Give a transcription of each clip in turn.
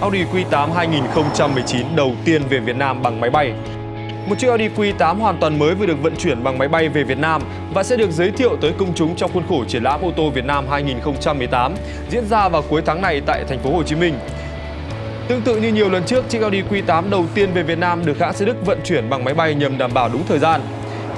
Audi Q8 2019 đầu tiên về Việt Nam bằng máy bay. Một chiếc Audi Q8 hoàn toàn mới vừa được vận chuyển bằng máy bay về Việt Nam và sẽ được giới thiệu tới công chúng trong khuôn khổ triển lãm ô tô Việt Nam 2018 diễn ra vào cuối tháng này tại thành phố Hồ Chí Minh. Tương tự như nhiều lần trước, chiếc Audi Q8 đầu tiên về Việt Nam được hãng xe Đức vận chuyển bằng máy bay nhằm đảm bảo đúng thời gian.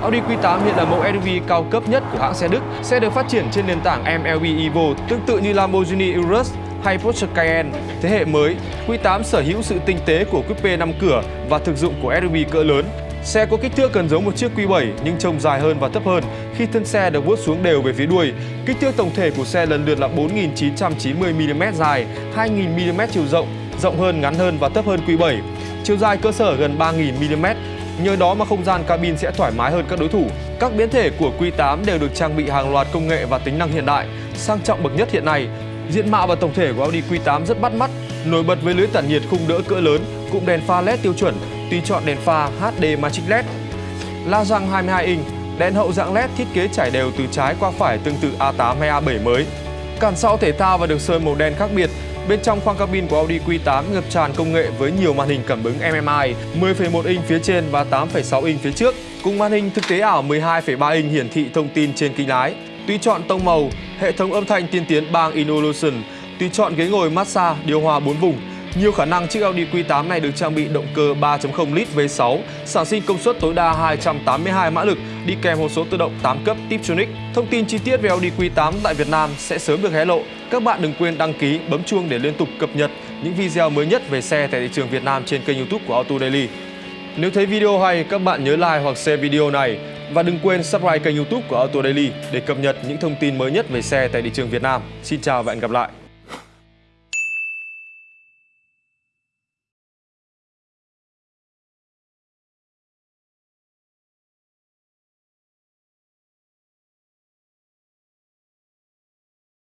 Audi Q8 hiện là mẫu SUV cao cấp nhất của hãng xe Đức, sẽ được phát triển trên nền tảng MLB Evo, tương tự như Lamborghini Urus hay Porsche Cayenne. Thế hệ mới, Q8 sở hữu sự tinh tế của coupe 5 cửa và thực dụng của SUV cỡ lớn. Xe có kích thước gần giống một chiếc Q7 nhưng trông dài hơn và thấp hơn khi thân xe được vuốt xuống đều về phía đuôi. Kích thước tổng thể của xe lần lượt là 4.990mm dài, 2.000mm chiều rộng, rộng hơn, ngắn hơn và thấp hơn Q7. Chiều dài cơ sở gần 3.000mm, nhờ đó mà không gian cabin sẽ thoải mái hơn các đối thủ. Các biến thể của Q8 đều được trang bị hàng loạt công nghệ và tính năng hiện đại. Sang trọng bậc nhất hiện nay, diện mạo và tổng thể của Audi Q8 rất bắt mắt, nổi bật với lưới tản nhiệt khung đỡ cỡ lớn, cụm đèn pha LED tiêu chuẩn, tùy chọn đèn pha HD Magic LED. La răng 22 inch, đèn hậu dạng LED thiết kế trải đều từ trái qua phải tương tự A8 hay A7 mới. Cản sau thể thao và được sơn màu đen khác biệt, Bên trong khoang cabin của Audi Q8 ngập tràn công nghệ với nhiều màn hình cảm ứng MMI 10,1 inch phía trên và 8,6 inch phía trước, cùng màn hình thực tế ảo 12,3 inch hiển thị thông tin trên kính lái. Tùy chọn tông màu, hệ thống âm thanh tiên tiến bang Involution, tùy chọn ghế ngồi massage, điều hòa 4 vùng, nhiều khả năng chiếc Audi Q8 này được trang bị động cơ 3.0 lít V6, sản sinh công suất tối đa 282 mã lực, đi kèm hộp số tự động 8 cấp Tiptronic. Thông tin chi tiết về Audi Q8 tại Việt Nam sẽ sớm được hé lộ. Các bạn đừng quên đăng ký, bấm chuông để liên tục cập nhật những video mới nhất về xe tại thị trường Việt Nam trên kênh YouTube của Auto Daily. Nếu thấy video hay, các bạn nhớ like hoặc share video này và đừng quên subscribe kênh YouTube của Auto Daily để cập nhật những thông tin mới nhất về xe tại thị trường Việt Nam. Xin chào và hẹn gặp lại.